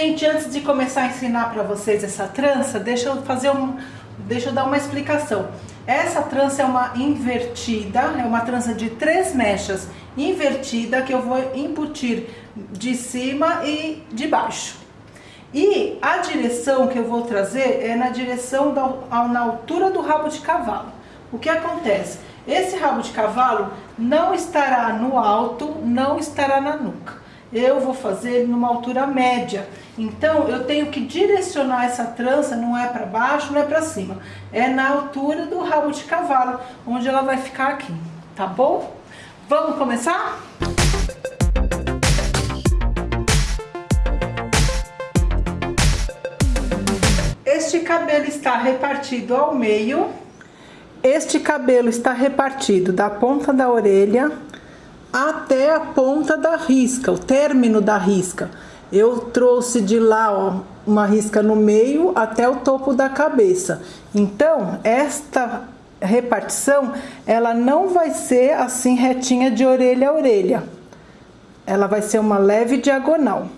Gente, antes de começar a ensinar para vocês essa trança, deixa eu fazer um, deixa eu dar uma explicação. Essa trança é uma invertida, é uma trança de três mechas invertida que eu vou embutir de cima e de baixo. E a direção que eu vou trazer é na direção da, na altura do rabo de cavalo. O que acontece? Esse rabo de cavalo não estará no alto, não estará na nuca eu vou fazer numa altura média. Então, eu tenho que direcionar essa trança, não é para baixo, não é para cima. É na altura do rabo de cavalo, onde ela vai ficar aqui, tá bom? Vamos começar? Este cabelo está repartido ao meio. Este cabelo está repartido da ponta da orelha até a ponta da risca, o término da risca. Eu trouxe de lá ó, uma risca no meio até o topo da cabeça. Então, esta repartição, ela não vai ser assim retinha de orelha a orelha. Ela vai ser uma leve diagonal.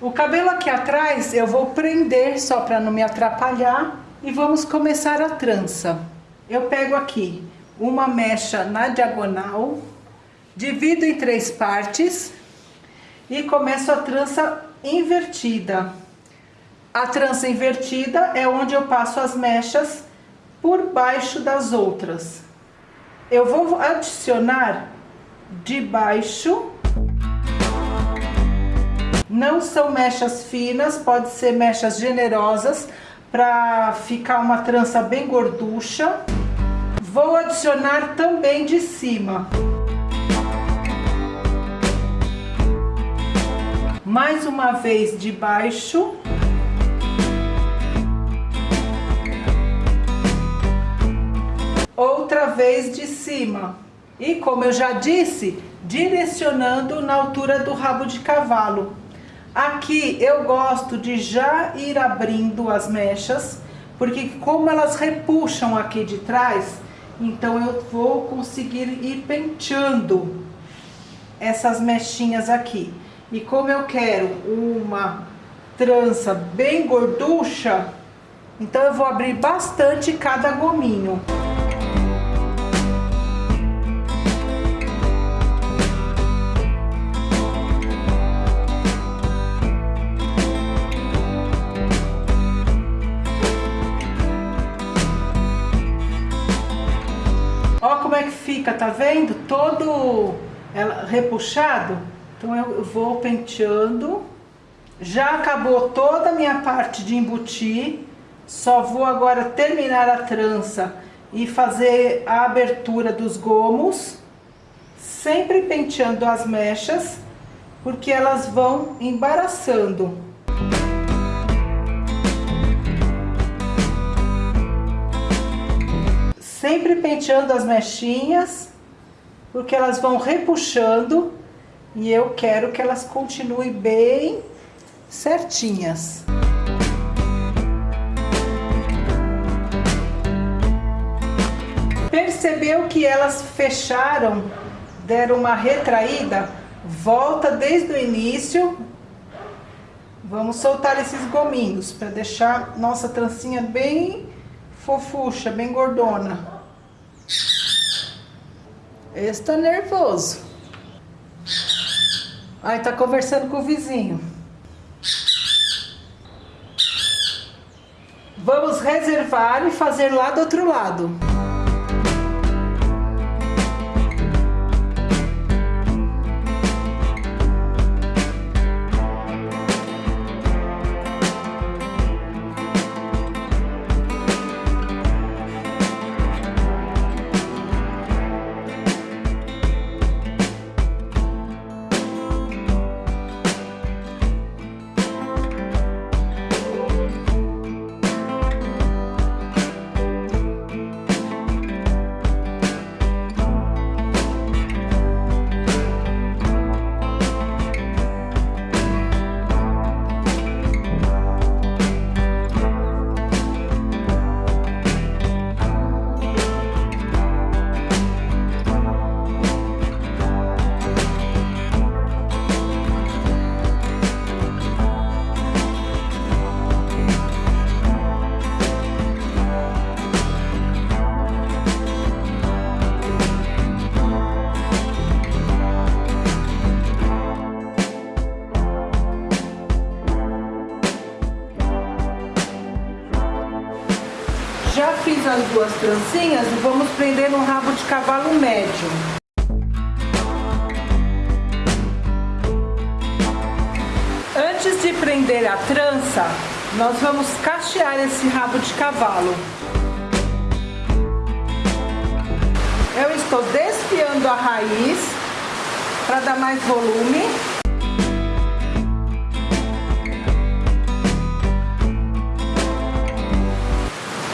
O cabelo aqui atrás eu vou prender só para não me atrapalhar e vamos começar a trança. Eu pego aqui uma mecha na diagonal, Divido em três partes e começo a trança invertida. A trança invertida é onde eu passo as mechas por baixo das outras. Eu vou adicionar de baixo. Não são mechas finas, pode ser mechas generosas para ficar uma trança bem gorducha. Vou adicionar também de cima. Mais uma vez de baixo. Outra vez de cima. E como eu já disse, direcionando na altura do rabo de cavalo. Aqui eu gosto de já ir abrindo as mechas, porque como elas repuxam aqui de trás, então eu vou conseguir ir penteando essas mechinhas aqui. E como eu quero uma trança bem gorducha, então eu vou abrir bastante cada gominho. Ó como é que fica, tá vendo? Todo ela, repuxado. Então eu vou penteando. Já acabou toda a minha parte de embutir. Só vou agora terminar a trança e fazer a abertura dos gomos. Sempre penteando as mechas, porque elas vão embaraçando. Sempre penteando as mechinhas, porque elas vão repuxando e eu quero que elas continuem bem certinhas. Percebeu que elas fecharam, deram uma retraída? Volta desde o início. Vamos soltar esses gominhos para deixar nossa trancinha bem fofucha, bem gordona. Esse tá nervoso. Ai, tá conversando com o vizinho. Vamos reservar e fazer lá do outro lado. Duas trancinhas e vamos prender no rabo de cavalo médio. Antes de prender a trança, nós vamos cachear esse rabo de cavalo. Eu estou desfiando a raiz para dar mais volume.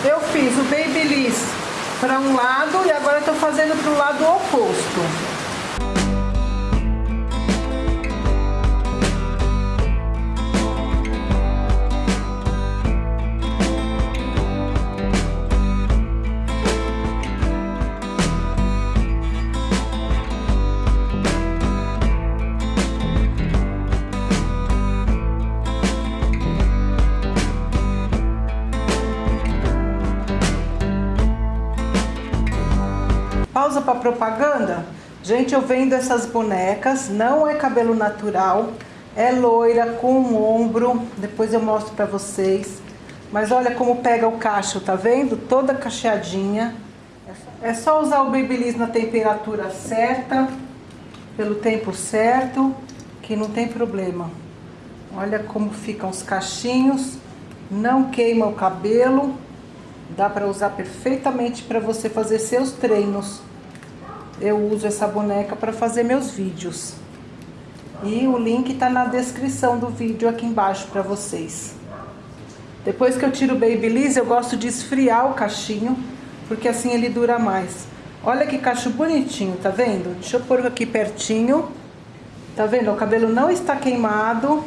Eu fiz o Babyliss para um lado e agora estou fazendo para o lado oposto. Pausa para propaganda? Gente, eu vendo essas bonecas, não é cabelo natural, é loira, com um ombro, depois eu mostro para vocês. Mas olha como pega o cacho, tá vendo? Toda cacheadinha. É só usar o Babyliss na temperatura certa, pelo tempo certo, que não tem problema. Olha como ficam os cachinhos, não queima o cabelo, dá para usar perfeitamente para você fazer seus treinos eu uso essa boneca para fazer meus vídeos. E o link tá na descrição do vídeo aqui embaixo para vocês. Depois que eu tiro o Babyliss, eu gosto de esfriar o cachinho, porque assim ele dura mais. Olha que cacho bonitinho, tá vendo? Deixa eu pôr aqui pertinho. Tá vendo? O cabelo não está queimado,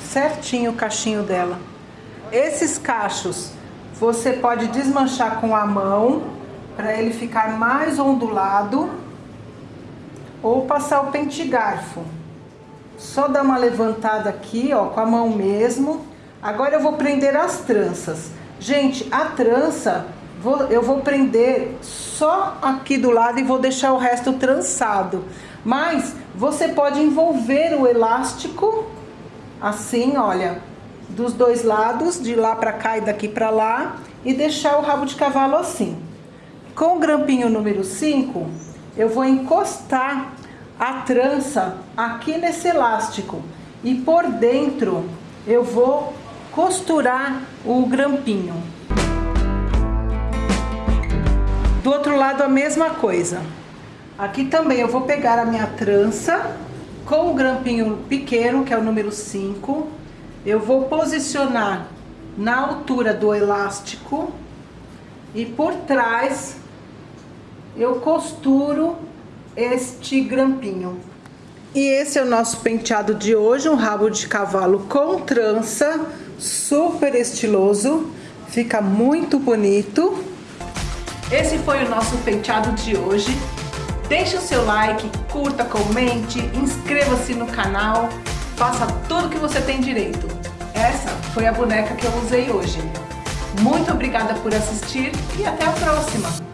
certinho o cachinho dela. Esses cachos você pode desmanchar com a mão, para ele ficar mais ondulado ou passar o pente garfo. Só dar uma levantada aqui, ó, com a mão mesmo. Agora eu vou prender as tranças. Gente, a trança, vou, eu vou prender só aqui do lado e vou deixar o resto trançado. Mas você pode envolver o elástico, assim, olha, dos dois lados, de lá pra cá e daqui pra lá, e deixar o rabo de cavalo assim. Com o grampinho número 5, eu vou encostar a trança aqui nesse elástico e por dentro eu vou costurar o grampinho. Do outro lado a mesma coisa. Aqui também eu vou pegar a minha trança com o grampinho pequeno, que é o número 5. Eu vou posicionar na altura do elástico e por trás eu costuro este grampinho. E esse é o nosso penteado de hoje, um rabo de cavalo com trança, super estiloso, fica muito bonito. Esse foi o nosso penteado de hoje. Deixe o seu like, curta, comente, inscreva-se no canal, faça tudo que você tem direito. Essa foi a boneca que eu usei hoje. Muito obrigada por assistir e até a próxima!